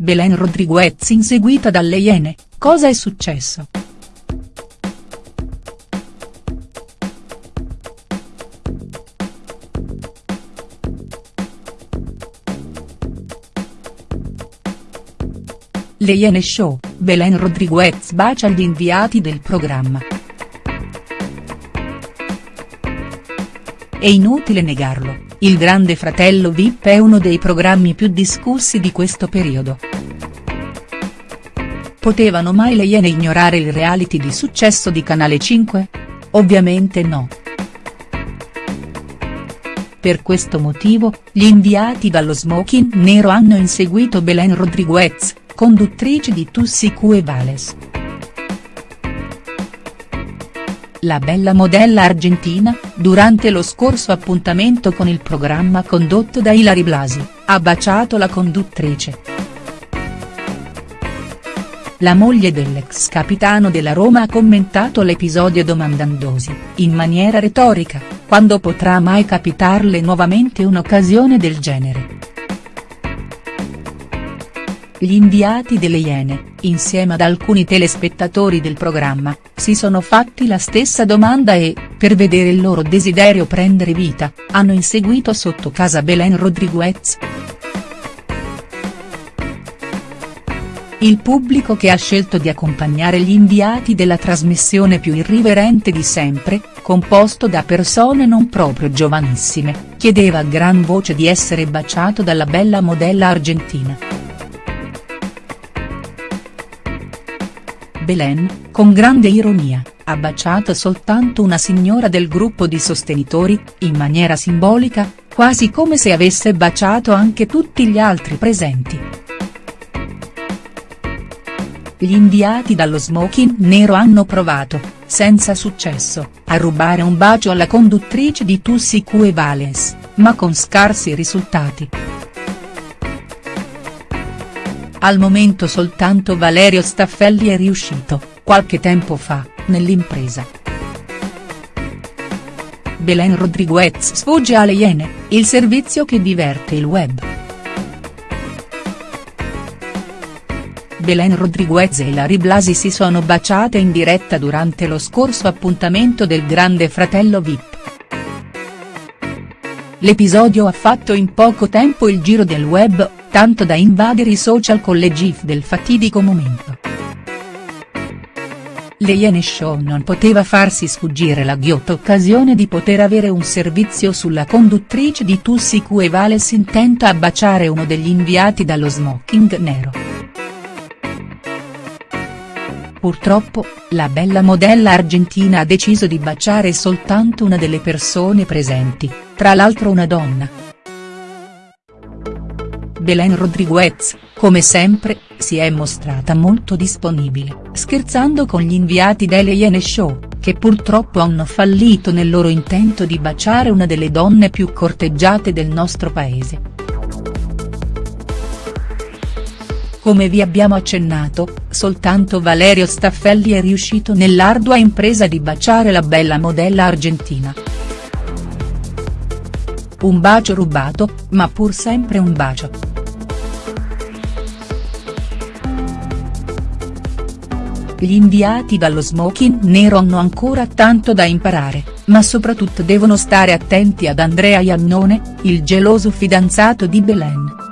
Belen Rodriguez inseguita dalle Iene, cosa è successo?. Le Iene Show, Belen Rodriguez bacia gli inviati del programma. È inutile negarlo, il Grande Fratello Vip è uno dei programmi più discussi di questo periodo. Potevano mai le Iene ignorare il reality di successo di Canale 5? Ovviamente no. Per questo motivo, gli inviati dallo smoking nero hanno inseguito Belen Rodriguez, conduttrice di Tussi Cue Vales. La bella modella argentina, durante lo scorso appuntamento con il programma condotto da Ilari Blasi, ha baciato la conduttrice. La moglie dell'ex capitano della Roma ha commentato l'episodio domandandosi, in maniera retorica, quando potrà mai capitarle nuovamente un'occasione del genere. Gli inviati delle Iene, insieme ad alcuni telespettatori del programma, si sono fatti la stessa domanda e, per vedere il loro desiderio prendere vita, hanno inseguito sotto casa Belen Rodriguez. Il pubblico che ha scelto di accompagnare gli inviati della trasmissione più irriverente di sempre, composto da persone non proprio giovanissime, chiedeva a gran voce di essere baciato dalla bella modella argentina. Belen, con grande ironia, ha baciato soltanto una signora del gruppo di sostenitori, in maniera simbolica, quasi come se avesse baciato anche tutti gli altri presenti. Gli inviati dallo smoking nero hanno provato, senza successo, a rubare un bacio alla conduttrice di Tussi Cue Valens, ma con scarsi risultati. Al momento soltanto Valerio Staffelli è riuscito, qualche tempo fa, nell'impresa. Belen Rodriguez sfugge alle Iene, il servizio che diverte il web. Belen Rodriguez e Larry Blasi si sono baciate in diretta durante lo scorso appuntamento del Grande Fratello Vip. L'episodio ha fatto in poco tempo il giro del web, tanto da invadere i social con le gif del fatidico momento. Le Iene Show non poteva farsi sfuggire la ghiotta occasione di poter avere un servizio sulla conduttrice di Tussi Cue Vales intenta a baciare uno degli inviati dallo smoking nero. Purtroppo, la bella modella argentina ha deciso di baciare soltanto una delle persone presenti, tra l'altro una donna. Belen Rodriguez, come sempre, si è mostrata molto disponibile, scherzando con gli inviati delle Iene Show, che purtroppo hanno fallito nel loro intento di baciare una delle donne più corteggiate del nostro paese. Come vi abbiamo accennato, soltanto Valerio Staffelli è riuscito nell'ardua impresa di baciare la bella modella argentina. Un bacio rubato, ma pur sempre un bacio. Gli inviati dallo smoking nero hanno ancora tanto da imparare, ma soprattutto devono stare attenti ad Andrea Iannone, il geloso fidanzato di Belen.